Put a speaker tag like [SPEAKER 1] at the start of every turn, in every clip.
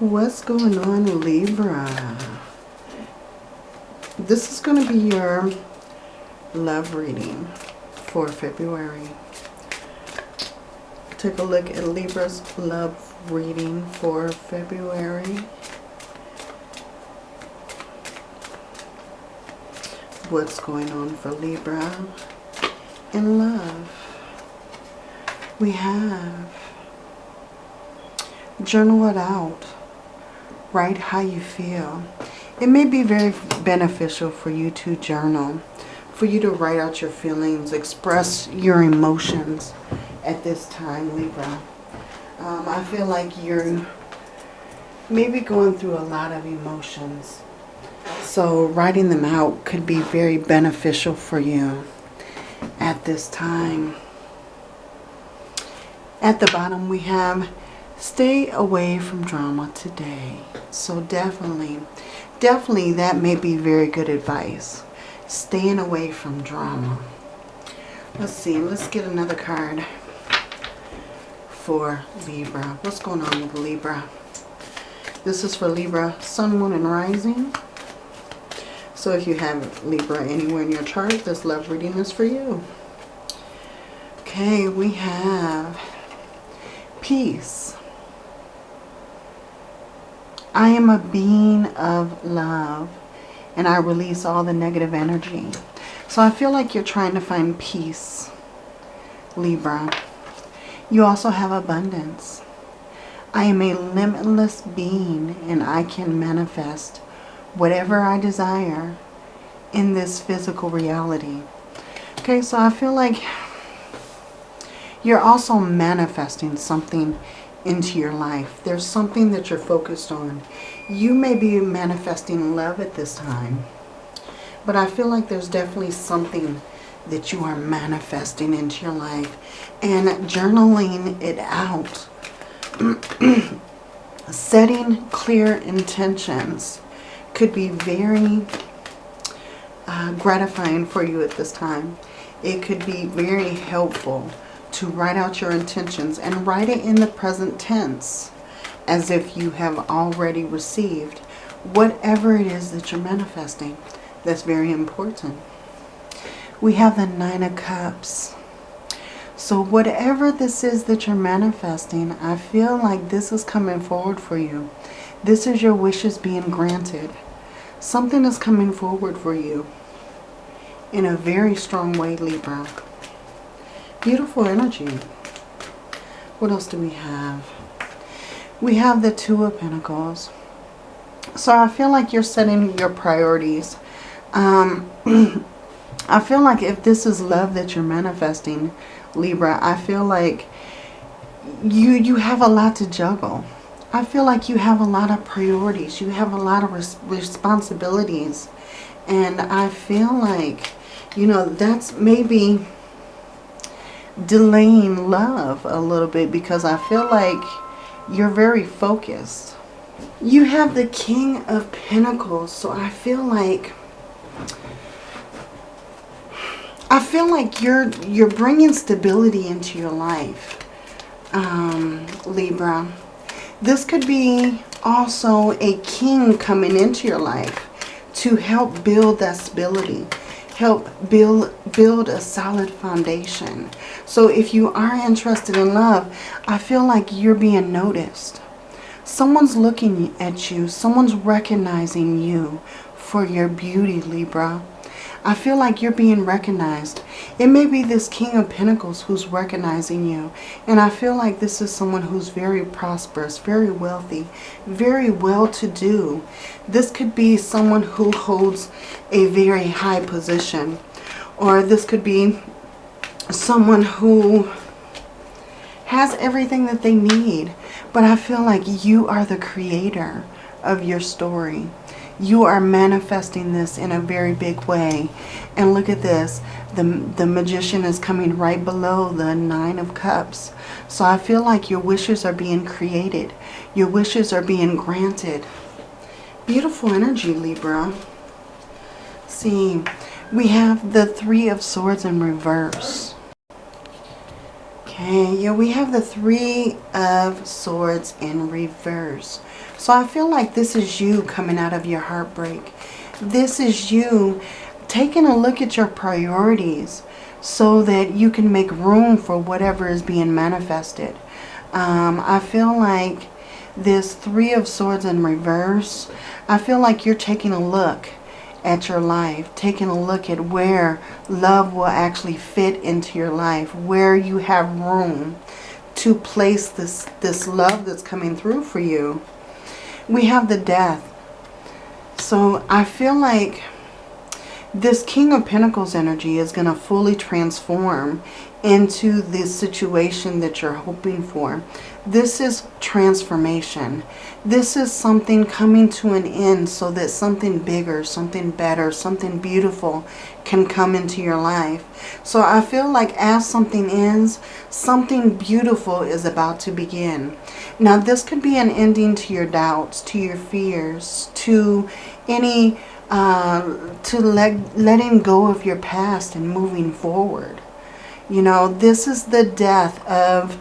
[SPEAKER 1] What's going on, Libra? This is going to be your love reading for February. Take a look at Libra's love reading for February. What's going on for Libra in love? We have journal it out. Write how you feel. It may be very beneficial for you to journal, for you to write out your feelings, express your emotions at this time, Libra. Um, I feel like you're maybe going through a lot of emotions. So writing them out could be very beneficial for you at this time. At the bottom we have stay away from drama today. So definitely, definitely that may be very good advice. Staying away from drama. Let's see, let's get another card for Libra. What's going on with Libra? This is for Libra, Sun, Moon, and Rising. So if you have Libra anywhere in your chart, this love reading is for you. Okay, we have peace. I am a being of love and I release all the negative energy. So I feel like you're trying to find peace, Libra. You also have abundance. I am a limitless being and I can manifest whatever I desire in this physical reality. Okay, so I feel like you're also manifesting something into your life. There's something that you're focused on. You may be manifesting love at this time. But I feel like there's definitely something that you are manifesting into your life. And journaling it out. Setting clear intentions could be very uh, gratifying for you at this time. It could be very helpful to write out your intentions and write it in the present tense as if you have already received whatever it is that you're manifesting. That's very important. We have the Nine of Cups. So whatever this is that you're manifesting, I feel like this is coming forward for you. This is your wishes being granted. Something is coming forward for you in a very strong way, Libra. Beautiful energy. What else do we have? We have the Two of Pentacles. So I feel like you're setting your priorities. Um, I feel like if this is love that you're manifesting, Libra, I feel like you, you have a lot to juggle. I feel like you have a lot of priorities. You have a lot of res responsibilities. And I feel like, you know, that's maybe delaying love a little bit because I feel like you're very focused. You have the King of Pentacles, so I feel like I feel like you're you're bringing stability into your life, um, Libra. This could be also a king coming into your life to help build that stability help build build a solid foundation. So if you are interested in love, I feel like you're being noticed. Someone's looking at you. Someone's recognizing you for your beauty, Libra. I feel like you're being recognized. It may be this King of Pentacles who's recognizing you. And I feel like this is someone who's very prosperous, very wealthy, very well-to-do. This could be someone who holds a very high position. Or this could be someone who has everything that they need. But I feel like you are the creator of your story you are manifesting this in a very big way. And look at this. The, the magician is coming right below the nine of cups. So I feel like your wishes are being created. Your wishes are being granted. Beautiful energy, Libra. See, we have the three of swords in reverse. Okay, yeah, we have the Three of Swords in reverse. So I feel like this is you coming out of your heartbreak. This is you taking a look at your priorities so that you can make room for whatever is being manifested. Um, I feel like this Three of Swords in reverse, I feel like you're taking a look at your life, taking a look at where love will actually fit into your life, where you have room to place this, this love that's coming through for you. We have the death. So I feel like this King of Pentacles energy is going to fully transform into the situation that you're hoping for. This is transformation. This is something coming to an end so that something bigger, something better, something beautiful can come into your life. So I feel like as something ends, something beautiful is about to begin. Now this could be an ending to your doubts, to your fears, to any, uh, to let, letting go of your past and moving forward. You know, this is the death of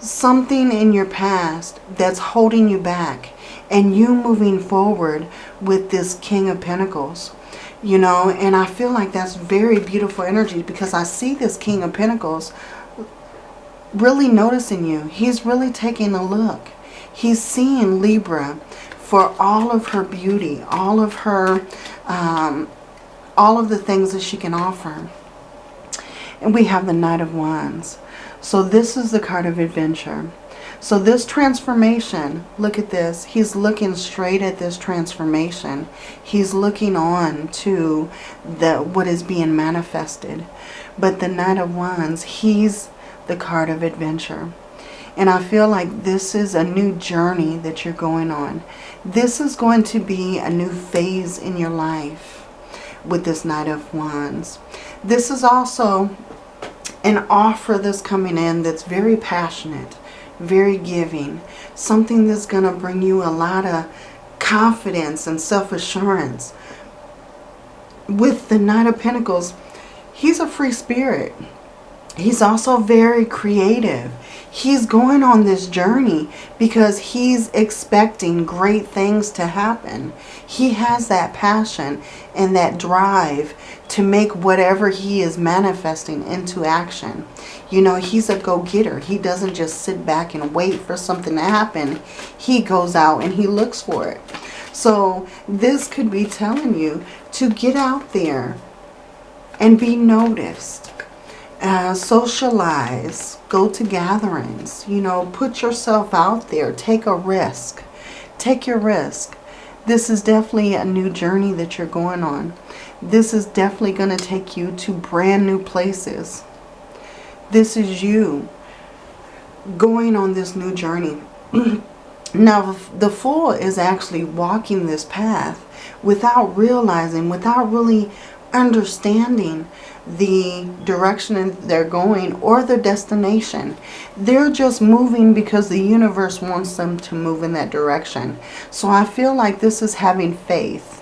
[SPEAKER 1] something in your past that's holding you back and you moving forward with this King of Pentacles. You know, and I feel like that's very beautiful energy because I see this King of Pentacles really noticing you. He's really taking a look. He's seeing Libra for all of her beauty, all of her, um, all of the things that she can offer. And we have the Knight of Wands. So this is the card of adventure. So this transformation, look at this. He's looking straight at this transformation. He's looking on to the what is being manifested. But the Knight of Wands, he's the card of adventure. And I feel like this is a new journey that you're going on. This is going to be a new phase in your life with this Knight of Wands. This is also an offer that's coming in that's very passionate, very giving. Something that's going to bring you a lot of confidence and self-assurance. With the Knight of Pentacles, he's a free spirit. He's also very creative. He's going on this journey because he's expecting great things to happen. He has that passion and that drive to make whatever he is manifesting into action. You know, he's a go-getter. He doesn't just sit back and wait for something to happen. He goes out and he looks for it. So this could be telling you to get out there and be noticed uh, socialize, go to gatherings, you know, put yourself out there, take a risk. Take your risk. This is definitely a new journey that you're going on. This is definitely going to take you to brand new places. This is you going on this new journey. now, the Fool is actually walking this path without realizing, without really understanding the direction they're going or their destination. They're just moving because the universe wants them to move in that direction. So I feel like this is having faith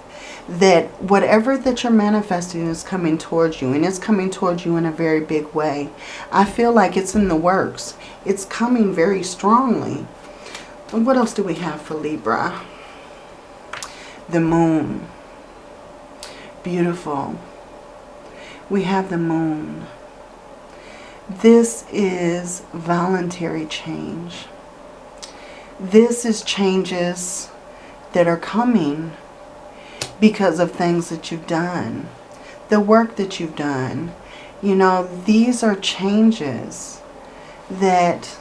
[SPEAKER 1] that whatever that you're manifesting is coming towards you and it's coming towards you in a very big way. I feel like it's in the works. It's coming very strongly. What else do we have for Libra? The moon. Beautiful we have the moon. This is voluntary change. This is changes that are coming because of things that you've done. The work that you've done. You know, these are changes that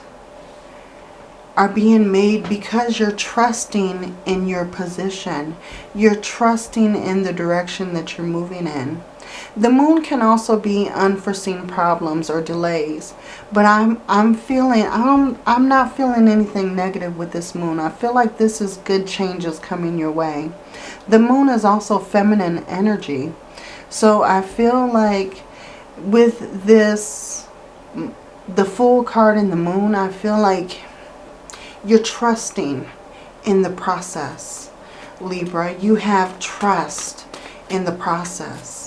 [SPEAKER 1] are being made because you're trusting in your position. You're trusting in the direction that you're moving in. The moon can also be unforeseen problems or delays. But I'm I'm feeling I'm I'm not feeling anything negative with this moon. I feel like this is good changes coming your way. The moon is also feminine energy. So I feel like with this the Fool card in the moon, I feel like you're trusting in the process. Libra, you have trust in the process.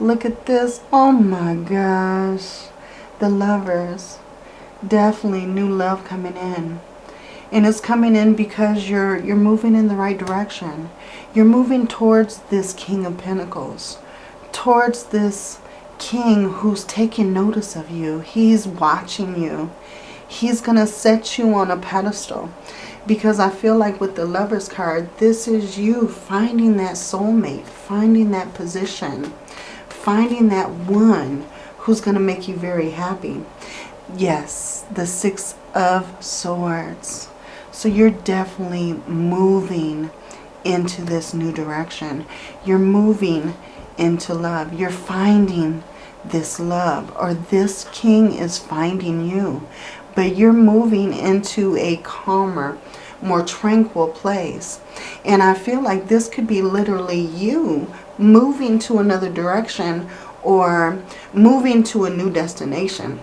[SPEAKER 1] Look at this. Oh my gosh. The lovers. Definitely new love coming in. And it's coming in because you're you're moving in the right direction. You're moving towards this King of Pentacles. Towards this king who's taking notice of you. He's watching you. He's going to set you on a pedestal. Because I feel like with the Lover's card, this is you finding that soulmate, finding that position, finding that one who's going to make you very happy. Yes, the Six of Swords. So you're definitely moving into this new direction. You're moving into love. You're finding this love or this king is finding you. But you're moving into a calmer, more tranquil place. And I feel like this could be literally you moving to another direction or moving to a new destination.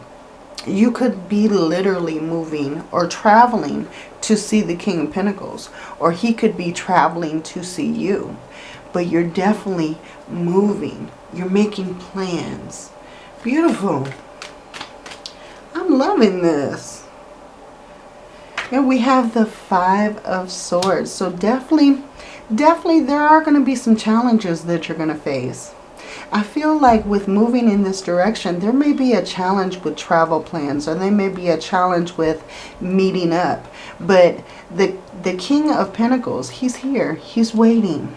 [SPEAKER 1] You could be literally moving or traveling to see the King of Pentacles. Or he could be traveling to see you. But you're definitely moving. You're making plans. Beautiful. I'm loving this. And we have the Five of Swords. So definitely, definitely there are going to be some challenges that you're going to face. I feel like with moving in this direction, there may be a challenge with travel plans or there may be a challenge with meeting up. But the, the King of Pentacles, he's here. He's waiting.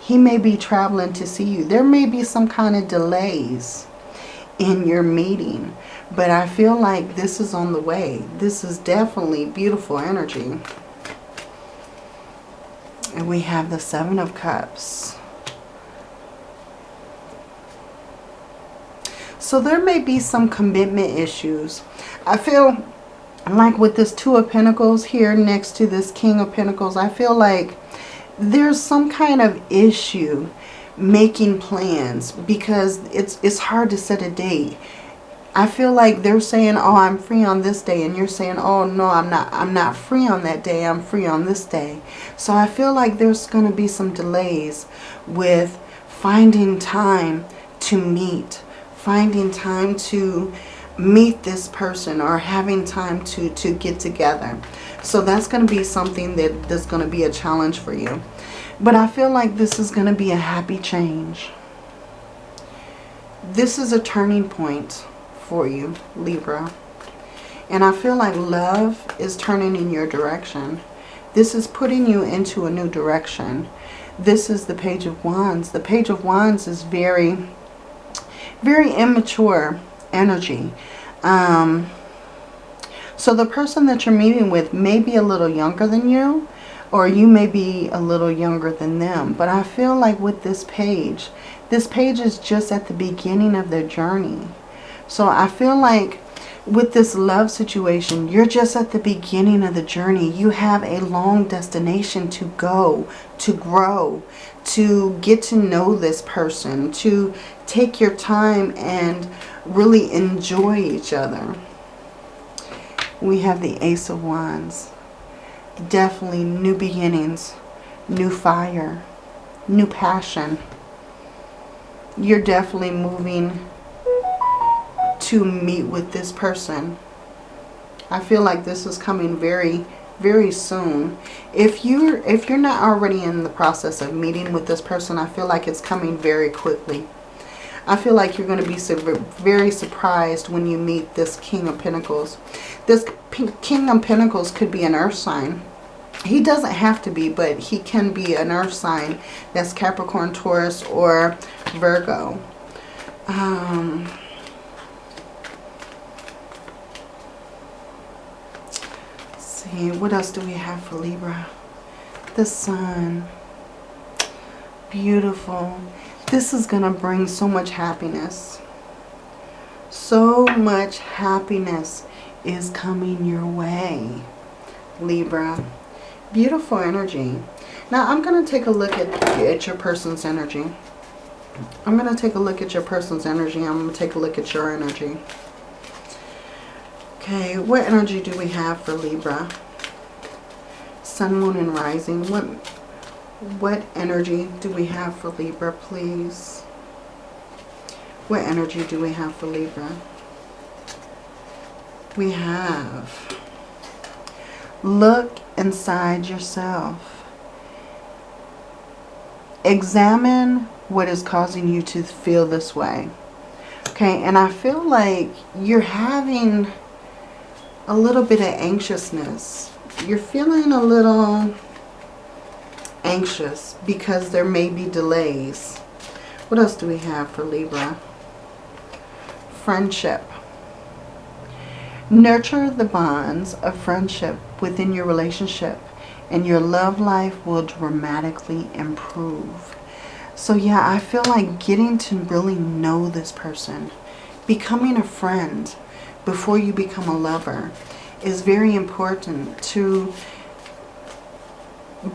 [SPEAKER 1] He may be traveling to see you. There may be some kind of delays in your meeting. But I feel like this is on the way. This is definitely beautiful energy. And we have the Seven of Cups. So there may be some commitment issues. I feel like with this Two of Pentacles here next to this King of Pentacles, I feel like there's some kind of issue making plans because it's it's hard to set a date. I feel like they're saying, "Oh, I'm free on this day," and you're saying, "Oh, no, I'm not. I'm not free on that day. I'm free on this day." So I feel like there's going to be some delays with finding time to meet finding time to meet this person or having time to, to get together. So that's going to be something that, that's going to be a challenge for you. But I feel like this is going to be a happy change. This is a turning point for you, Libra. And I feel like love is turning in your direction. This is putting you into a new direction. This is the Page of Wands. The Page of Wands is very very immature energy. Um, so the person that you're meeting with may be a little younger than you or you may be a little younger than them. But I feel like with this page, this page is just at the beginning of their journey. So I feel like with this love situation, you're just at the beginning of the journey. You have a long destination to go, to grow, to get to know this person, to take your time and really enjoy each other. We have the Ace of Wands. Definitely new beginnings, new fire, new passion. You're definitely moving to meet with this person. I feel like this is coming very, very soon. If you're if you're not already in the process of meeting with this person, I feel like it's coming very quickly. I feel like you're going to be very surprised when you meet this King of Pentacles. This King of Pentacles could be an earth sign. He doesn't have to be, but he can be an earth sign. That's Capricorn, Taurus, or Virgo. Um, what else do we have for Libra? The Sun. Beautiful. This is going to bring so much happiness. So much happiness is coming your way, Libra. Beautiful energy. Now, I'm going to take a look at, at your person's energy. I'm going to take a look at your person's energy. I'm going to take a look at your energy. Okay, what energy do we have for Libra? Sun, Moon, and Rising. What what energy do we have for Libra, please? What energy do we have for Libra? we have look inside yourself. Examine what is causing you to feel this way. Okay, and I feel like you're having a little bit of anxiousness. You're feeling a little anxious because there may be delays. What else do we have for Libra? Friendship. Nurture the bonds of friendship within your relationship and your love life will dramatically improve. So yeah, I feel like getting to really know this person, becoming a friend before you become a lover is very important to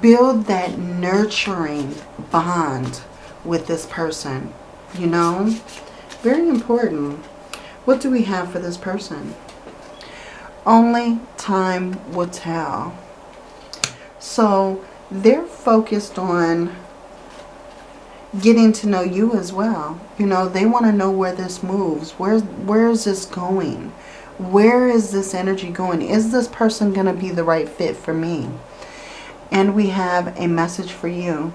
[SPEAKER 1] build that nurturing bond with this person, you know? Very important. What do we have for this person? Only time will tell. So they're focused on getting to know you as well. You know, they want to know where this moves. Where, where is this going? Where is this energy going? Is this person going to be the right fit for me? And we have a message for you.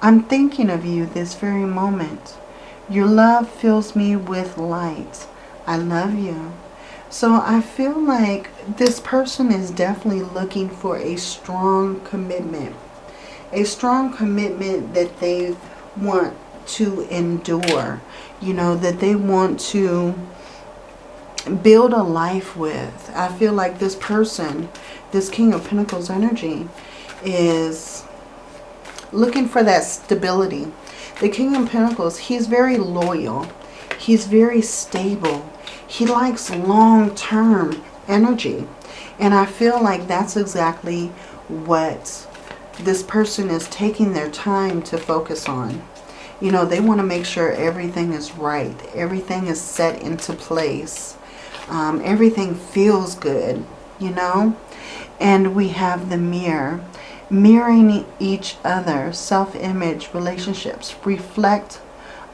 [SPEAKER 1] I'm thinking of you this very moment. Your love fills me with light. I love you. So I feel like this person is definitely looking for a strong commitment. A strong commitment that they want to endure. You know, that they want to build a life with. I feel like this person, this King of Pentacles energy, is looking for that stability. The King of Pentacles, he's very loyal. He's very stable. He likes long-term energy. And I feel like that's exactly what this person is taking their time to focus on. You know, they want to make sure everything is right. Everything is set into place. Um, everything feels good, you know. And we have the mirror mirroring each other, self-image, relationships, reflect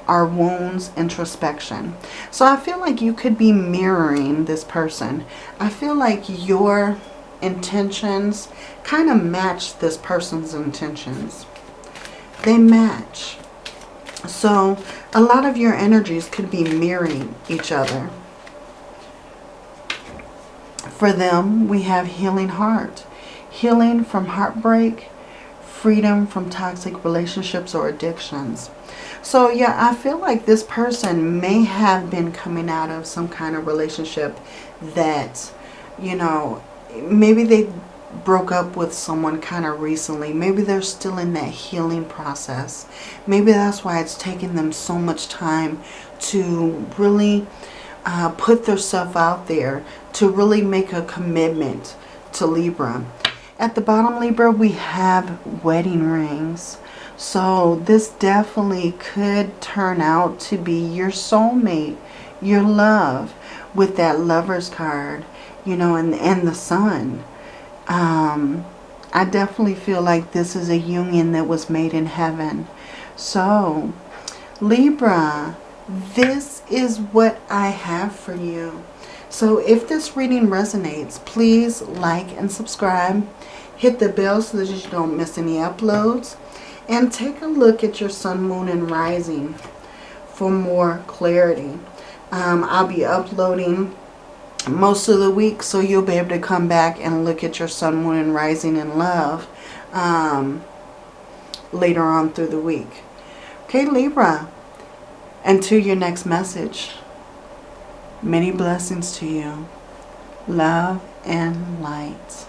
[SPEAKER 1] our wounds, introspection. So I feel like you could be mirroring this person. I feel like your intentions kind of match this person's intentions. They match. So a lot of your energies could be mirroring each other. For them, we have healing heart healing from heartbreak, freedom from toxic relationships or addictions. So yeah, I feel like this person may have been coming out of some kind of relationship that, you know, maybe they broke up with someone kind of recently. Maybe they're still in that healing process. Maybe that's why it's taking them so much time to really uh, put themselves out there, to really make a commitment to Libra. At the bottom, Libra, we have wedding rings. So this definitely could turn out to be your soulmate, your love, with that lover's card, you know, and, and the sun. Um, I definitely feel like this is a union that was made in heaven. So, Libra, this is what I have for you. So if this reading resonates, please like and subscribe. Hit the bell so that you don't miss any uploads. And take a look at your sun, moon, and rising for more clarity. Um, I'll be uploading most of the week so you'll be able to come back and look at your sun, moon, and rising in love um, later on through the week. Okay, Libra. And to your next message. Many blessings to you. Love and light.